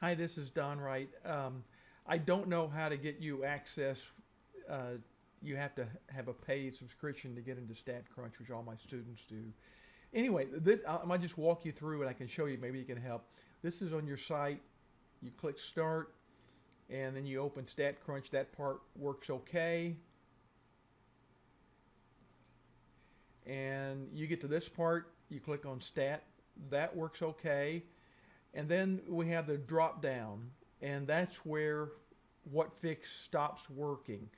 Hi, this is Don Wright. Um, I don't know how to get you access. Uh, you have to have a paid subscription to get into StatCrunch, which all my students do. Anyway, this I might just walk you through, and I can show you. Maybe you can help. This is on your site. You click Start, and then you open StatCrunch. That part works okay. And you get to this part. You click on Stat. That works okay. And then we have the drop down, and that's where Whatfix stops working.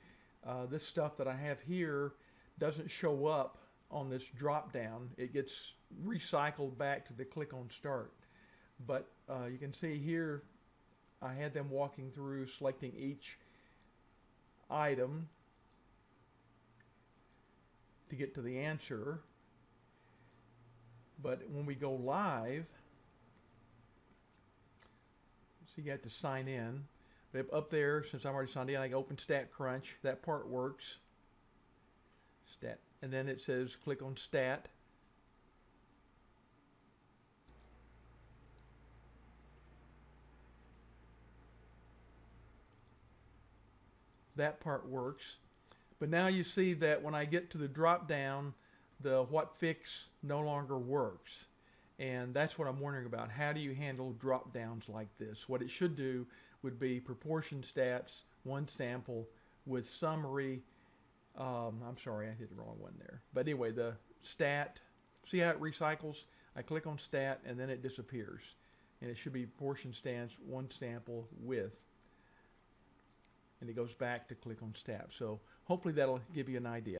Uh, this stuff that I have here doesn't show up on this drop down. It gets recycled back to the click on start. But uh, you can see here, I had them walking through selecting each item to get to the answer. But when we go live, so you have to sign in. But up there, since I'm already signed in, I can open StatCrunch. That part works. Stat, and then it says click on Stat. That part works. But now you see that when I get to the drop down, the Whatfix no longer works. And that's what I'm wondering about. How do you handle drop downs like this? What it should do would be proportion stats, one sample with summary. Um, I'm sorry, I did the wrong one there. But anyway, the stat, see how it recycles? I click on stat and then it disappears. And it should be proportion stats, one sample with. And it goes back to click on stat. So hopefully that'll give you an idea.